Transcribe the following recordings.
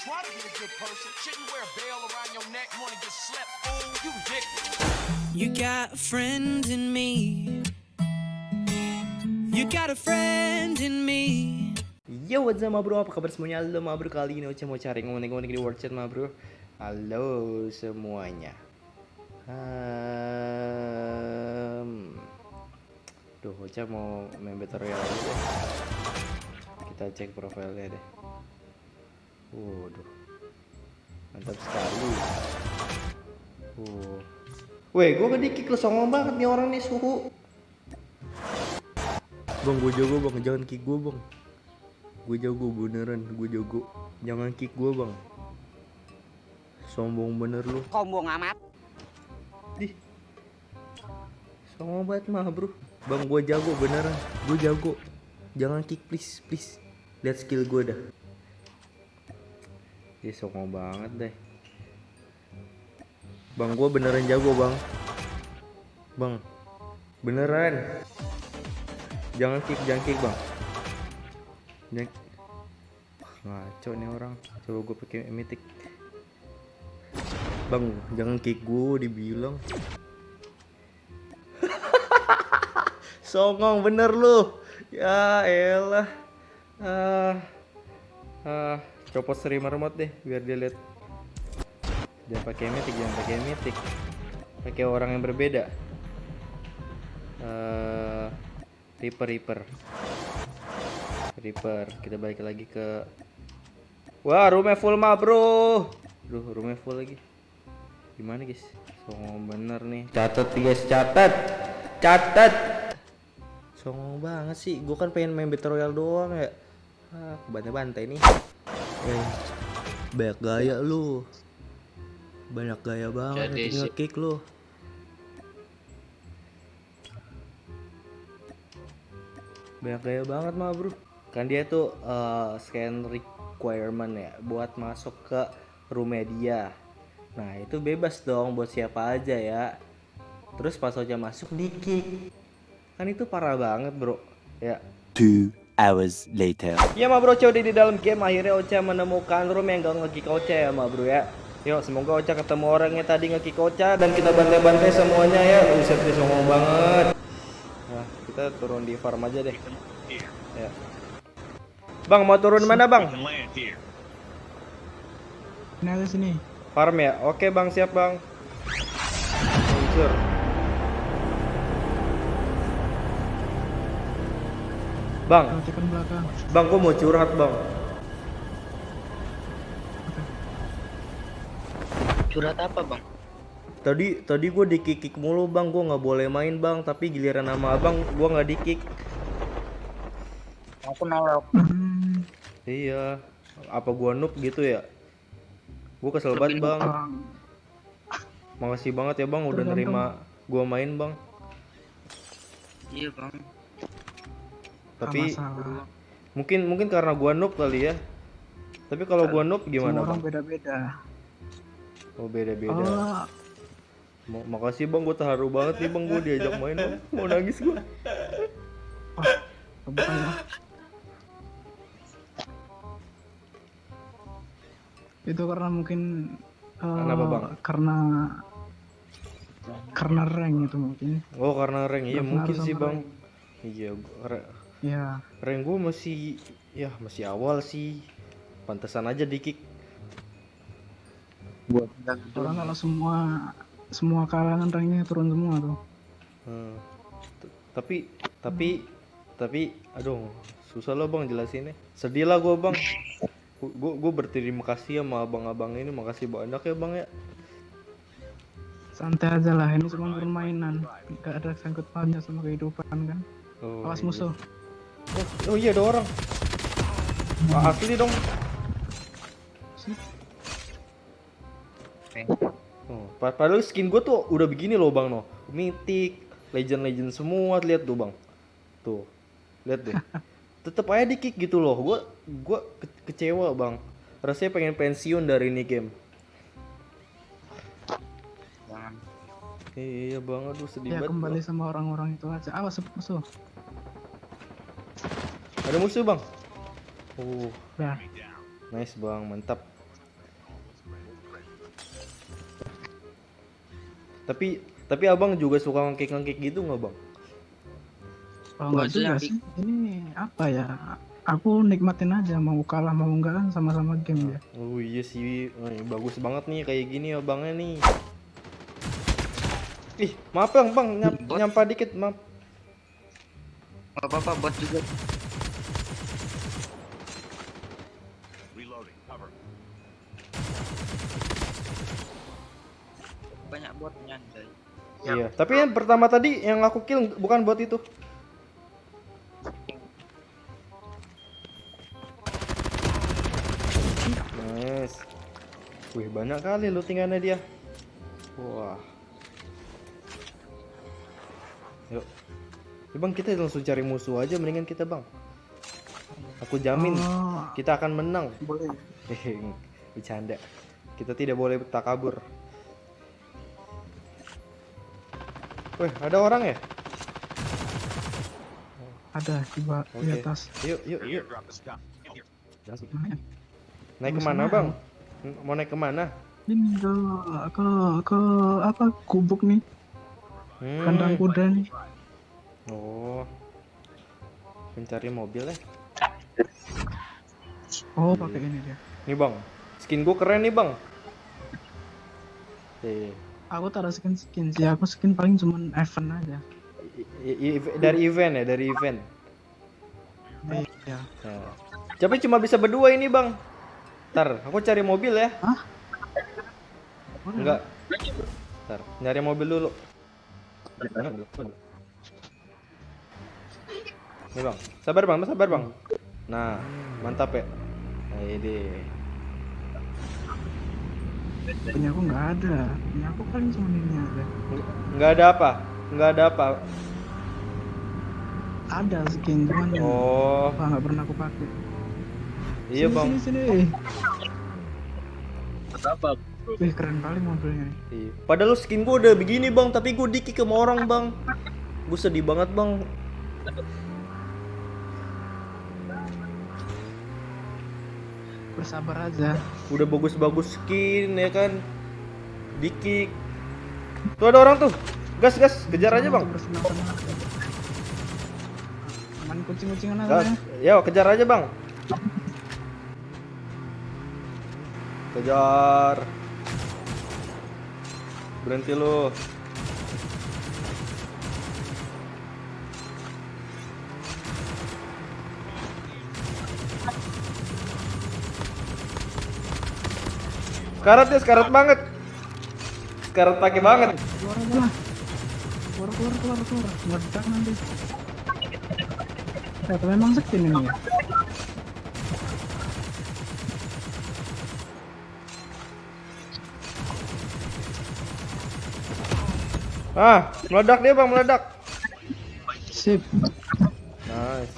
Try to be a good person. Shouldn't wear a bell around your neck. Wanna get slept? Oh, you dick. You got a friend in me. You got a friend in me. Yo, what's up bro? Apa kabar semuanya? Halo ma bro, kali ini Ocha mau cari ngomong-ngomong di word chat ma bro Halo semuanya um, Duh, Ocha mau main Battle Royale Kita cek profilnya deh Waduh. Mantap sekali. Uh. Weh, gue kedikik lo songong banget nih orang nih suhu. Bang, gue jago bang, jangan kick gue bang. Gue jago beneran, gue jago. Jangan kick gue bang. Sombong bener lu. Sombong amat. Dih. Sombong banget mah bro. Bang, gue jago beneran. Gue jago. Jangan kick please, please. Lihat skill gue dah Dia sombong banget deh. Bang, gue beneran jago bang. Bang Beneran. Jangan kick, jangan kick bang. Jangan Ngaco nih orang. Coba gue pakai mythic Bang, jangan kick gue dibilang. Songong bener lu. Ya elah. Ah, ah, Copot streamer remote deh Biar dia lihat. Jangan pakai mythic, jangan pakai mythic Pakai orang yang berbeda. Eh Reaper, Reaper. Reaper Kita balik lagi ke Wah roomnya full mah bro. Duh roomnya full lagi. Gimana guys? Songong bener nih. Catat guys catat Catat Songong banget sih. Gue kan pengen main Battle Royale doang ya. Ah bantai-bantai nih eh, Banyak gaya lu. Banyak gaya banget Jadi tinggal kick lu. Banyak gaya banget mah bro. Kan dia tuh eh, scan requirement ya buat masuk ke roomnya dia nah itu bebas dong buat siapa aja ya. Terus pas Ocha masuk di kick kan itu parah banget bro. Ya. Two hours later. Ya ma bro, Ocha udah di dalam game. Akhirnya Ocha menemukan room yang gak nge-kick Ocha ya ma bro ya. Yuk semoga Ocha ketemu orangnya tadi nge-kick Ocha dan kita bantai-bantai semuanya ya. Buset dia songong banget. Nah kita turun di farm aja deh. Ya. Bang mau turun mana bang? Ada sini. Farm ya? Oke bang. Siap bang. Luncur Bang, Perhatikan belakang. bang gua mau curhat bang Curhat apa bang? Tadi tadi gue dikikik mulu bang, gue nggak boleh main bang. Tapi giliran sama abang, gue nggak dikik. Aku nolok. Hmm, Iya, apa gua noob gitu ya? Gue kesel banget bang. Bang, Makasih banget ya bang, udah Tergantung. nerima gua main bang. Iya bang. Tapi nggak masalah. mungkin mungkin karena gua noob kali ya. Tapi kalau gua noob gimana Semua orang bang? beda-beda. Oh beda beda. Oh, Ma- Makasih bang, gue terharu banget nih bang, gue diajak main bang. Mau nangis gue. bukannya. Itu karena mungkin eh, Kenapa, Bang? Karena karena rank itu mungkin. Oh karena rank, iya mungkin sih bang. Iya, gua- ra- Ya, rank gue masih, ya masih awal sih. Pantesan aja dikik. orang kalau semua semua kalangan ranknya turun semua tuh. Hmm. T- Tapi tapi tapi aduh susah loh bang jelasinnya. Sedih lah gue bang. Gue gue berterima kasih sama abang-abang ini, makasih banyak ya bang ya. Santai aja lah, ini cuma permainan. Gak ada sangkut pautnya sama kehidupan kan. Oh, Awas iya. musuh. Oh, oh iya ada orang. Ah, asli dong. Oh, pa- padahal skin gue tuh udah begini loh bang no, mythic, legend-legend semua lihat tuh bang, tuh, lihat deh, tetep aja di kick gitu loh, gue gue ke- kecewa bang, rasanya pengen pensiun dari ini game. Jangan. Iya bang, aduh sedih Ya banget. kembali Bang. sama orang-orang itu aja. Awas musuh. Ada musuh bang. Uh. Nah. Nice bang, mantap. Tapi tapi abang juga suka ngekik-ngekik gitu nggak bang? Oh, enggak juga sih. Ini apa ya? Aku nikmatin aja mau kalah mau enggak kan sama-sama game ya. Oh iya sih, oh, bagus banget nih kayak gini abangnya nih. Ih, maaf bang, bang, nyampa dikit, maaf. Apa-apa, buat juga. Banyak buat nyantai. Iya, tapi yang pertama tadi yang aku kill bukan bot itu. Nice. Wih, banyak kali lootingannya dia. Wah. Yuk. Ya bang, kita langsung cari musuh aja mendingan kita bang. Aku jamin Oh, kita akan menang. boleh. Bercanda. Kita tidak boleh takabur. Wih, ada orang ya? Ada di, ba- di atas. Yuk, yuk, yuk. Nah, Naik ke mana bang? Mau naik ke mana? Ini ke ke ke apa gubuk nih Hmm. kandang kuda nih. Oh. Pencari mobil ya? Oh pakai ini dia. Nih bang, skin gua keren nih bang. Eh, Aku tak ada skin skin sih. Aku skin paling cuman event aja. i- i- i- dari event ya, dari event. Iya. Nah. Tapi cuma bisa berdua ini bang. Ntar, aku cari mobil ya. Enggak. Ntar, nyari mobil dulu. Nih bang, sabar bang, sabar bang. Nah, mantap ya. Nah, ini. Punya aku nggak ada. Punya aku paling cuma ini aja. Nggak- ada apa? Nggak ada apa? Ada skin cuman Oh, apa nggak pernah aku pakai. iya Sini, bang. Sini sini. Wih keren kali mobilnya nih. Iya. Padahal skin gua udah begini bang, tapi gua dikik sama orang bang. Gue sedih banget bang. Bersabar aja. Udah bagus-bagus skin ya kan. Dikik. Tuh ada orang tuh. Gas gas, kejar aja bang. Aman kucing-kucingan aja ya. Yo, kejar aja bang. Kejar. Berhenti lu. Sekarat ya, sekarat banget. Sekarat pakai banget. Keluar aja lah. Keluar keluar keluar keluar. Meledak nanti. Ternyata memang skin ini ya. Ah, meledak dia bang, meledak. Sip. Nice.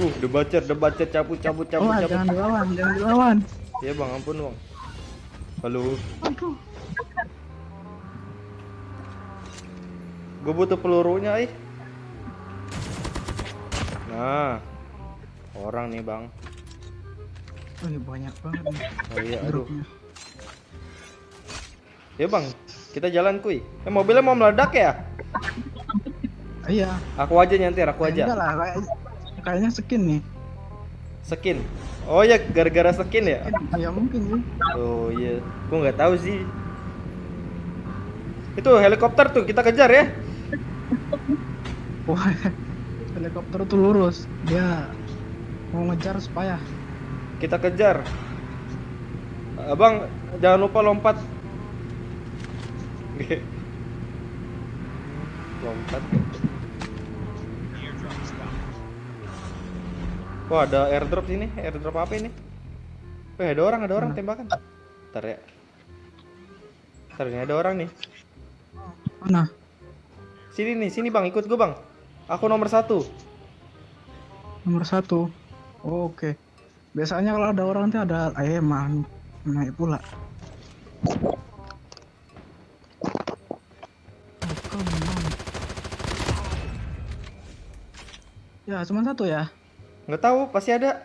Uh, debacet, debacet, cabut, cabut, cabut, Oh, cabut. jangan dilawan, jangan dilawan. Iya bang, ampun bang. Halo, Aduh. gue butuh pelurunya ih. Nah, orang nih bang. Oh, ini banyak banget nih Oh iya, aduh. Ya bang, kita jalan kuy. Eh mobilnya mau meledak ya? Iya. Aku aja nyantir, aku Enggak aja. lah, kayak, kayaknya skin nih. Skin. Oh ya, gara-gara skin ya? Ya mungkin sih. Oh iya, gue nggak tahu sih. Itu helikopter tuh, kita kejar ya. Wah, helikopter tuh lurus. Dia mau ngejar supaya Kita kejar. Abang, jangan lupa lompat. lompat. Wah, ada airdrop sini. Airdrop apa ini? Wih, ada orang, ada orang tembakan. Ntar ya. Ntar ini ada orang nih. mana? Sini nih, sini bang, ikut gue bang. Aku nomor satu. Nomor satu. Oh, Oke. Biasanya kalau ada orang tuh ada ayam naik pula. Oh. Ya, cuma satu ya. Nggak tahu, pasti ada.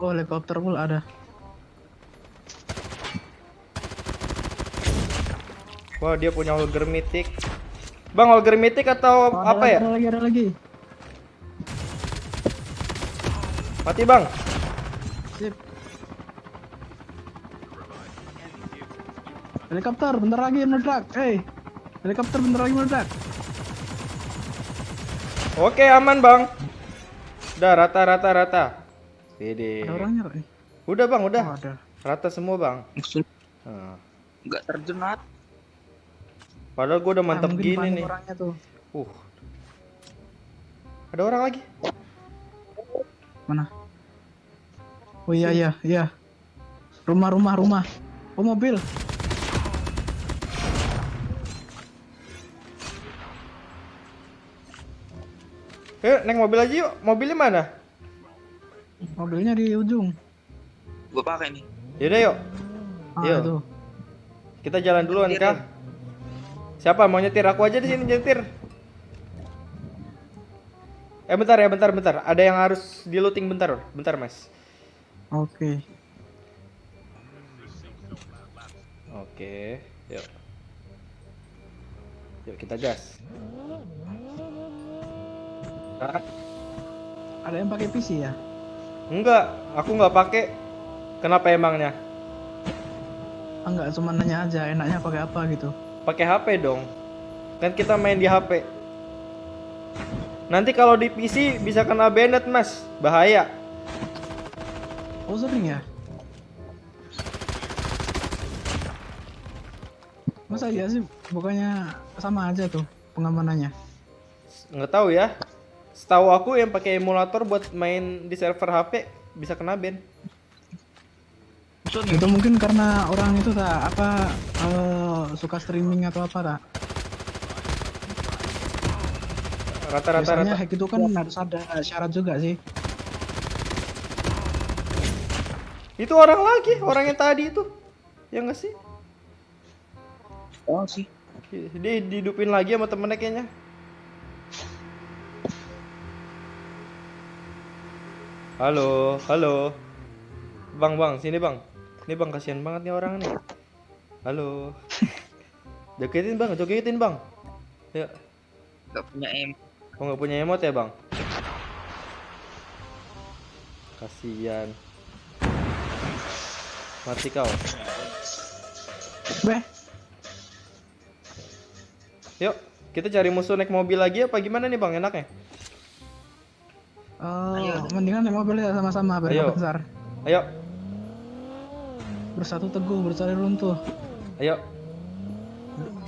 Oh helikopter pula ada. Wah, dia punya Holger Mythic. Bang, Holger Mythic atau Oh, ada apa lagi, ya? Ada lagi ada lagi. Mati, Bang. Sip. Helikopter bentar lagi meledak. Hey. Helikopter bentar lagi meledak. Oke, aman, Bang. Udah rata rata rata. Pede. Ada orangnya kok. nih? Udah, Bang, udah. Oh, ada. Rata semua, Bang. Musuh Nah, nggak terjunat. padahal gua udah mantep Ah, mungkin gini nih. Orangnya tuh. Uh. Ada orang lagi. Mana? Oh iya iya iya. Rumah rumah rumah. Oh mobil. Eh, naik mobil aja yuk. Mobilnya mana? Mobilnya di ujung. Gue pakai nih. Yaudah yuk. Ah Iya. itu. Kita jalan duluan Nyetir, kah? Siapa mau nyetir? Aku aja di sini nyetir. Eh bentar ya, bentar, bentar. Ada yang harus di looting bentar, bentar mas. Oke. Oke, yuk. Yuk kita gas. Ah, Ada yang pakai PC ya? Enggak, aku nggak pakai. Kenapa emangnya? Ah, enggak, cuma nanya aja enaknya pakai apa gitu. Pakai HP dong. Kan kita main di HP. Nanti kalau di PC bisa kena banned mas, bahaya. Oh sering ya? Masa iya sih? Bukannya sama aja tuh pengamanannya. Nggak tahu ya. Setahu aku yang pakai emulator buat main di server HP bisa kena ban. Itu mungkin karena orang itu tak apa eh, suka streaming atau apa tak? Rata-rata Biasanya rata. hack itu kan harus ada syarat juga sih. Itu orang lagi, orang yang tadi itu. Ya nggak sih? Oh sih. Dia dihidupin lagi sama temennya kayaknya. Halo, halo. Bang, bang, sini bang. Ini bang, kasihan banget nih orang nih. Halo. Jogetin bang, jogetin bang. Ya, Gak punya M. kok nggak punya emot ya bang? Kasihan. Mati kau. Beh, Yuk, kita cari musuh naik mobil lagi apa gimana nih bang? Enaknya? Eh, mendingan naik mobil ya sama-sama biar Ayo. besar. Ayo, Bersatu teguh, bercari runtuh. Ayo.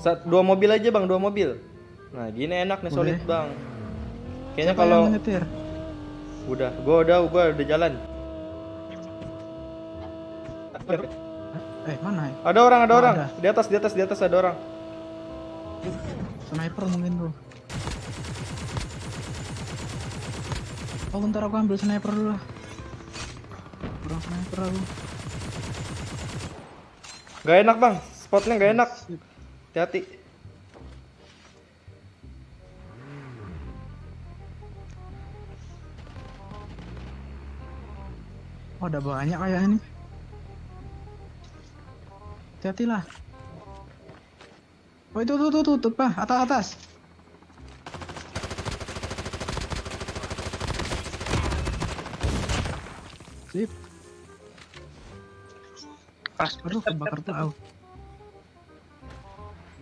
Sat, dua mobil aja bang, dua mobil. Nah gini enak nih solid Boleh. bang. Kayaknya kalau udah, gua udah, gua udah jalan. Eh mana ya? Ada orang, ada Oh, orang. ada. Di atas, di atas, di atas ada orang. Sniper mungkin tuh. Oh bentar aku ambil sniper dulu lah. Kurang sniper aku. Gak enak bang, spotnya gak enak. Hati-hati. Oh ada banyak kayaknya nih. Hati-hati lah. Oh itu tuh tuh tuh, tuh Pak, atas atas. Sip. Pas. Aduh kebakar tuh aku.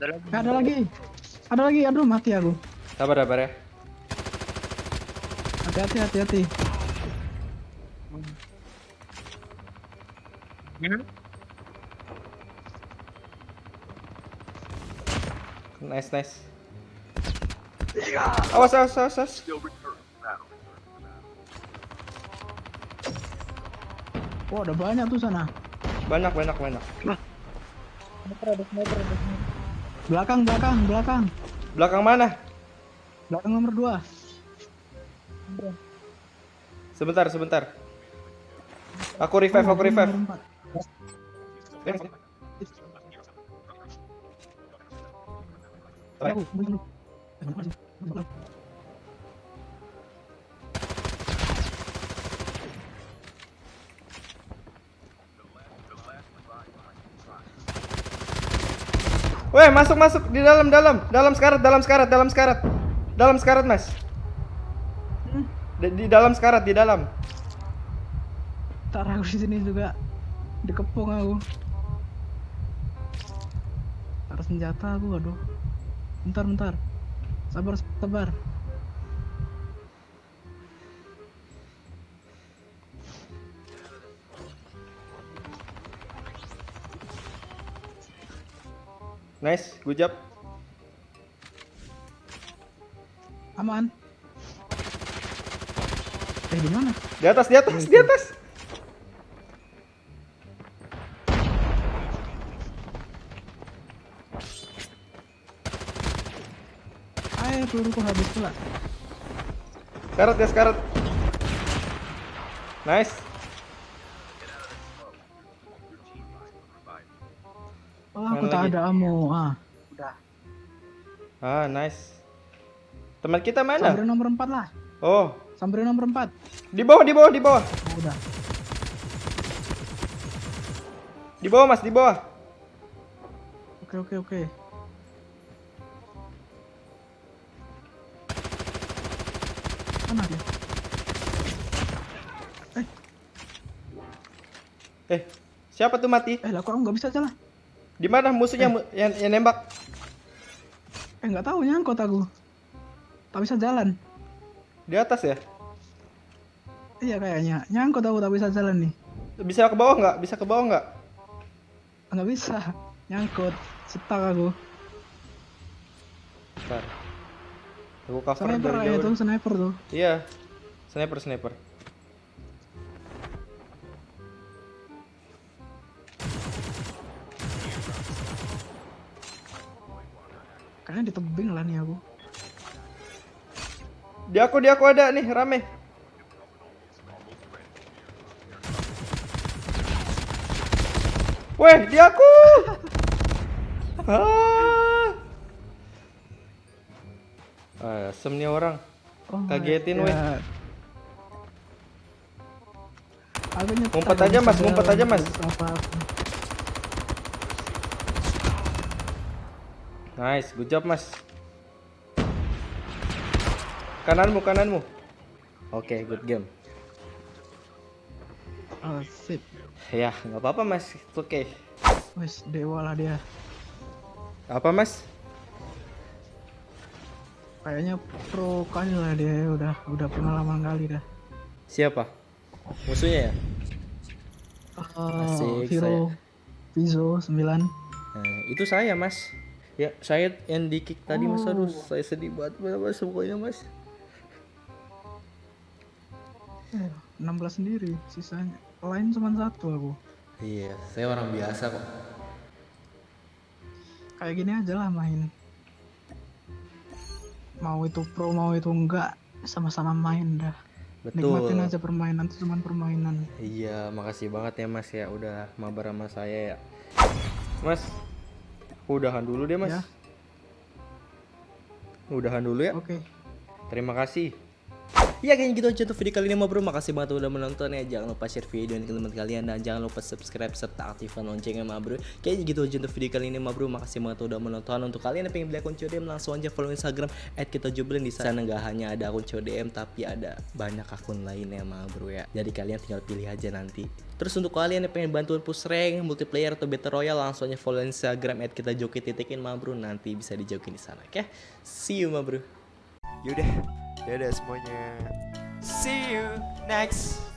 Ada lagi. Eh, ada lagi. Ada lagi. Aduh mati aku. Sabar, sabar ya. Hati-hati hati-hati. Hmm? Nice, nice. Awas, awas, awas, awas. Oh ada banyak tuh sana. Banyak, banyak, banyak. Belakang belakang belakang. Belakang mana? Belakang nomor dua. Sebentar, sebentar. Aku revive, aku revive. Aku, Weh, masuk masuk di dalam dalam, dalam sekarat, dalam sekarat, dalam sekarat. Dalam sekarat, Mas. Di, dalam sekarat, di dalam. Ntar aku di sini juga dikepung aku. Taruh senjata aku, aduh. Bentar, bentar. Sabar, sabar. Nice, good job. Aman. Eh, di mana? Di atas, di atas, di atas. Ayo, peluruku habis pula. Sekarat ya, sekarat. Nice. Ada ammo. Ah, udah. Ah, nice. Teman kita Sampai mana? nomor 4 lah. Oh, Sampai nomor 4. di bawah, di bawah, di bawah. Oh, udah. Di bawah, Mas, di bawah. Oke, oke, oke. Mana dia? Eh, siapa tuh mati? Eh, lah kok aku nggak bisa jalan? Di mana musuhnya mu- yang, yang nembak? Eh, nggak tahu nyangkut aku. Tak bisa jalan. Di atas ya? Iya kayaknya. Nyangkut aku tak bisa jalan nih. Bisa ke bawah nggak? Bisa ke bawah nggak? Nggak bisa. Nyangkut. Stuck aku. Bentar. Aku cover Sniper dari jauh. sniper tuh. Iya. Sniper, sniper. Kayaknya di tebing lah nih aku. Di aku, di aku ada nih, rame. Weh, di aku. ah. Ah, orang. Oh Kagetin, weh. Ngumpet aja, Mas, ngumpet aja, Mas. Nice, good job, Mas. Kananmu, kananmu. Oke, good game. Oh, sip. Ya, nggak apa-apa, Mas. Oke. Wes, dewa lah dia. Apa, Mas? Kayaknya pro kali lah dia udah udah pengalaman kali dah. Siapa? Musuhnya ya? Oh, Asik, hero Vizo 9. Nah, itu saya, Mas. Ya, saya yang di kick tadi, Mas. Oh. Aduh, saya sedih banget, Mas. Pokoknya, Mas. Eh, 16 sendiri, sisanya lain cuma satu aku. Iya, saya orang biasa kok. Kayak gini aja lah main. Mau itu pro mau itu enggak, sama-sama main dah. Betul. Nikmatin aja permainan itu cuma permainan. Iya, makasih banget ya, Mas ya udah mabar sama saya ya. Mas, udahan dulu deh, Mas. Ya. Udahan dulu ya. Oke. Terima kasih. Ya kayaknya gitu aja untuk video kali ini ma bro. Makasih banget udah menonton ya. Jangan lupa share video ini ke teman kalian Dan jangan lupa subscribe serta aktifkan loncengnya ma bro. Kayaknya gitu aja untuk video kali ini ma bro. Makasih banget udah menonton. Untuk kalian yang pengen beli akun CODM Langsung aja follow instagram At kita jublin di sana nggak hanya ada akun CODM Tapi ada banyak akun lainnya ma bro ya. Jadi kalian tinggal pilih aja nanti. Terus untuk kalian yang pengen bantuan push rank, multiplayer atau battle royale langsung aja follow Instagram at kita joki titikin ma bro. Nanti bisa dijokin di sana oke? See you ma bro. Yaudah, dadah semuanya. See you next